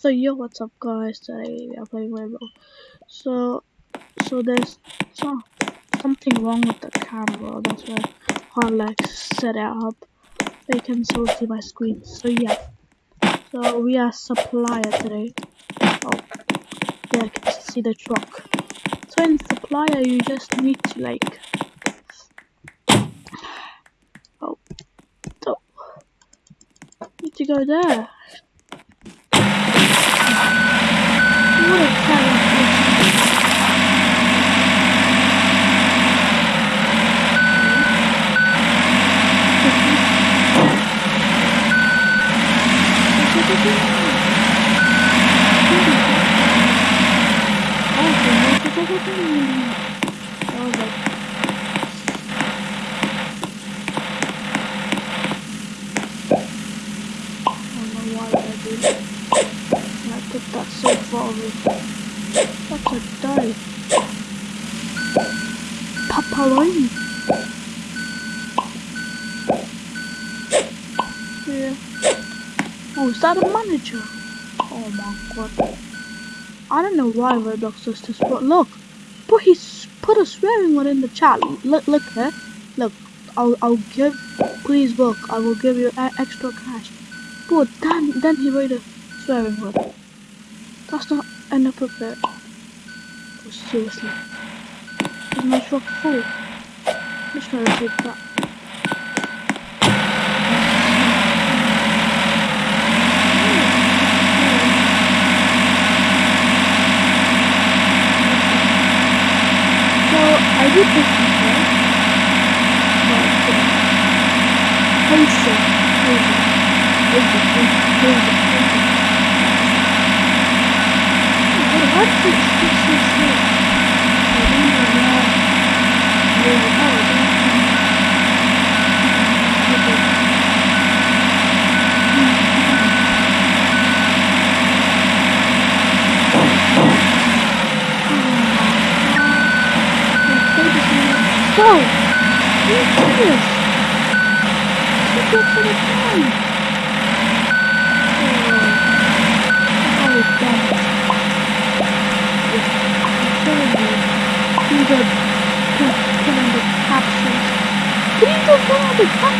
So yo, what's up guys? Today we are playing Rainbow. So, so there's some, something wrong with the camera. That's why I like set it up. You can still see my screen. So yeah. So we are supplier today. Oh, yeah, I can see the truck. So in supplier, you just need to like. Oh, oh, need to go there. What a I put that so far away. What a day. Paparoini. Yeah. Oh, is that a manager? Oh my god. I don't know why Roblox does this, but look. But he's put a swearing word in the chat. Look, look here. Look, I'll, I'll give, please look, I will give you extra cash. But then, then he wrote a swearing word. That's not inappropriate. Oh, seriously. Is my truck full? I'm just gonna take that. I did this before. But, uh, Whoa! What is this? Look at the time!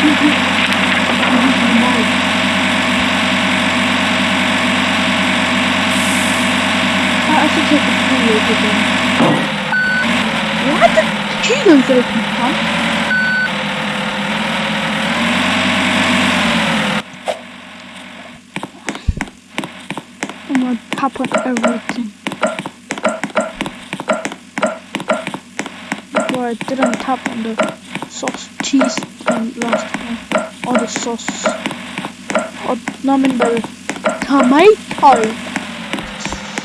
Oh Before I didn't tap on the sauce cheese and last. Or the sauce. Or no, I mean by tomato.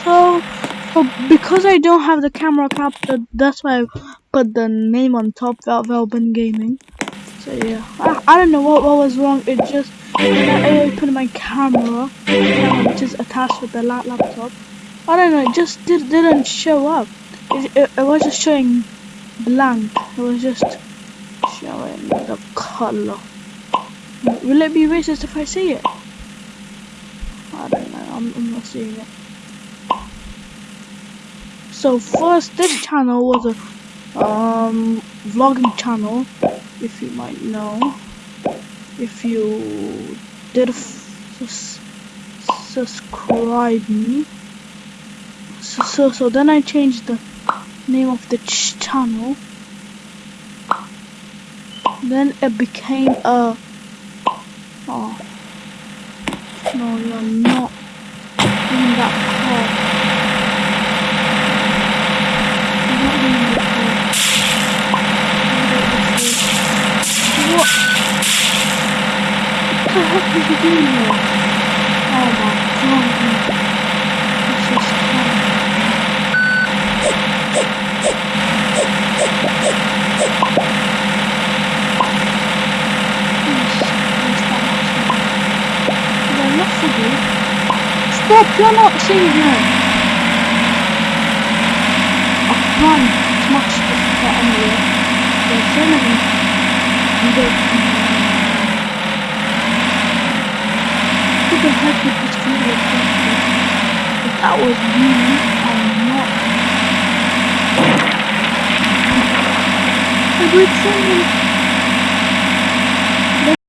So, so because I don't have the camera captured, that's why I put the name on top, Val Velbin Gaming. So yeah, I, I don't know what, what was wrong. It just I opened my camera, camera which is attached with the laptop. I don't know. It just did, didn't show up. It, it, it was just showing blank. It was just showing the color. Will it be racist if I say it? I don't know. I'm, I'm not seeing it. So first, this channel was a um vlogging channel, if you might know. If you did f- s- subscribe me. So, so, so then I changed the name of the ch channel. Then it became a. Oh. No, you're not in that car. What? What the heck is he doing here? Oh my god. This is terrible. Yes, yes, that makes They're not for you. Stop, you're not her. I can't smash car anyway. They're genuinely good. Who the heck did this video come? If that was me, I'm not. I would someone